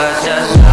just